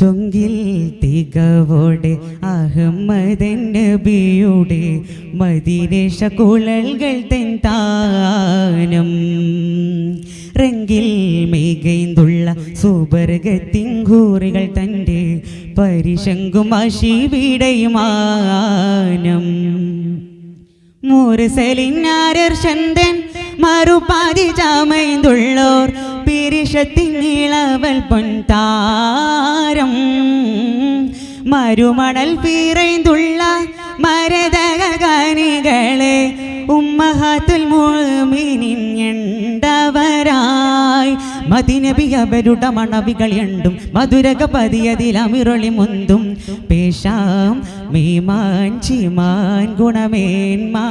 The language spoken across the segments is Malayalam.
ചൊങ്കിൽ തികവോടെ അഹമ്മദൻ നബിയുടെ മദീനേശ കുഴൽകൾ തെൻ താനം. റെങ്കിൽ മികൈന്തുള്ള സുബർഗത്തിങ്കൂറികൾ തന്റെ പരിശങ്കും അശിവിടയുമാനം. ചന്ദൻ മറുപാതി ചാമൈന്തുള്ളോർ പിരിഷത്തിൻ പൊൻ പൊൻതാരം. മരുമണൽ പീറൈന്തുള്ള മരതകാനികളെ ഉമ്മഹാത്തുൽ മുഅ്മിനിൻ മതിനബി അവരുടെ മണവികൾ എണ്ടും മധുരക പതിയതിലമിറൊളി മുന്തും. പേശാം മീമാൻ ചിമാൻ ഗുണമേന്മാ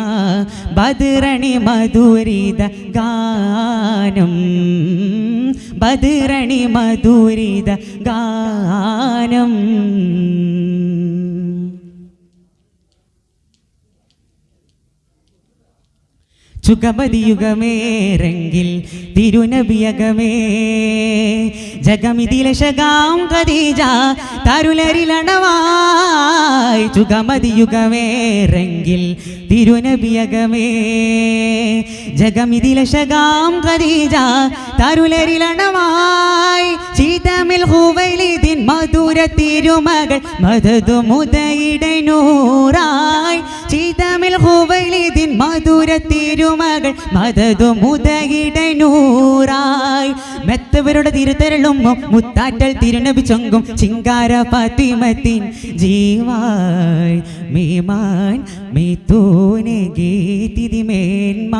ബദിറണി മധുരിത ഗാനം. ബദിരണി മധുരിത ഗാനം. ചുഗപതിയുഗമേറെങ്കിൽ തിരുനബിയകമേ. ജഗമിതിലശകാം ഖദീജ തരുലരിലണവായി. രംഗിൽ തിരുനബിയകമേ. ജഗമിതിലശകാം ഖദീജ തരുലരിലണവായി. ചീതമിൽ ഹുവൈലിദിൻ മധുര തിരുമകൾ മധു മുതയിടை നൂറായി. ചീതമിൽ ഹുവലിതിൻ മധുര തിരുമകൾ മതതു മുതകിടനൂറായി മെത്തവരുടെ തിരുത്തരളും മുത്താറ്റൽ തിരുനബി ചൊങ്കും ചിങ്കാര ഫാത്തിമത്തിൻ ജീവായ്. മീമാൻ മീത്തൂനെ ഗീതിതി മേന്മ.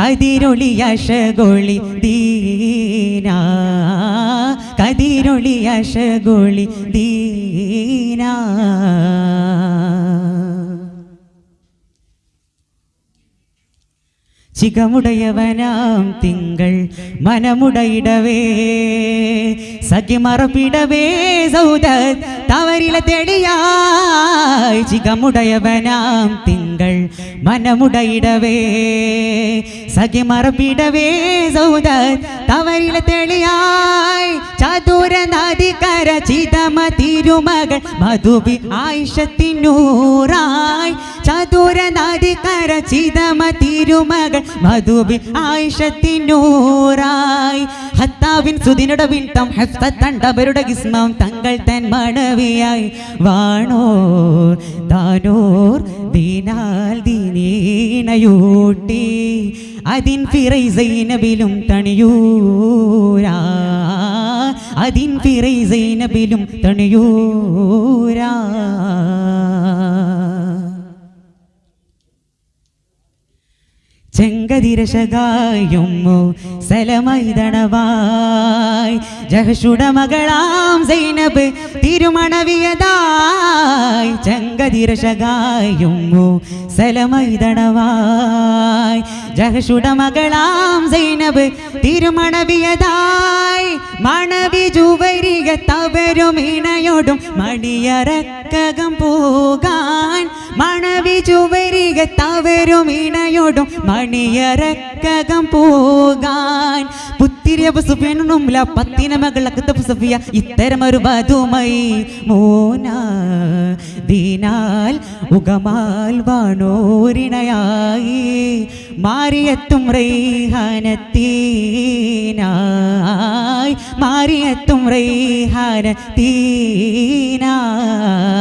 കതിരൊളി അശഗൊളി ദീന. കതിരൊളി അശഗൊളി ദീന. ചികമുടയവനാം തിങ്കൾ മനമുടയിടവേ. സഖിമറപ്പിടവേ സൗദ തവരില തെളിയായി ചികമുടയവനാം തിങ്കൾ മനമുടയിടവേ. സഖിമറപ്പിടവേ സൗദ തവരില തെളിയായി ചതുര നദികര ചിതമ തിരുമകൾ മധുബി ആയിഷത്തിനൂറായി. ചതുര നദികര ചിതമ തിരുമകൾ മധുബി ആയിഷത്തിനൂറായി. ഹത്താവിൻ സുദിനുടെ വിട്ടം ഹെഫ്തണ്ടവരുടെ ഗിസ്മം തങ്ങൾ തൻ മണവിയായി. വാണോർ താനോർ ദീനാൽ ദീനീണയൂട്ടി അതിൻ ഫിറൈസൈനബിലും തണിയൂരാ. അതിൻ പിറൈ സൈനബിലും തണിയൂരാ. ചെങ്കതിരശകായുമ്മു സലമൈതണവായ്. ജഹഷുട മകളാം സൈനബ് തിരുമണവിയതായി. ചെങ്കതിരശകായുമ്മു സലമൈതണവായ്. ജഹഷുട മകളാം സൈനബ് തിരുമണവിയതായി. മണവി ജുവരിക തവരും ഇണയോടും മണിയറക്കകം പോകാൻ മണവി ജുവരിക തവരും ഇണയോടും മണിയറക്കകം പോകാൻ. പുത്തിരിയ സുഫിനുമില്ല പത്തിന മകളക്കത്ത സുഫിയ ഇത്തരമൊരു വധുമൈ മോന ദീനാൽ ഉഗമാൽ വാണോരിണയായി. മാറിയെത്തും റൈഹാനത്തീനായി. മാറിയെത്തും റൈഹാനത്തീനായി.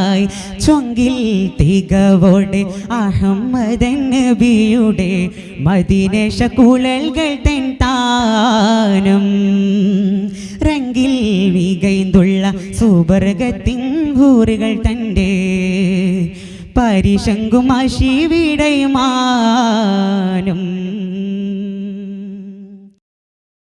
ചൊങ്കിൽ തികവോടെ അഹമ്മദൻ നബിയുടെ മദീനേശ കുഴൽകൾ തെൻ താനം. റങ്കിൽ വികൈന്തുള്ള സുബർഗത്തിങ്കൂറുകൾ തന്റെ പരിശങ്കുമാശി വിടയുമാനും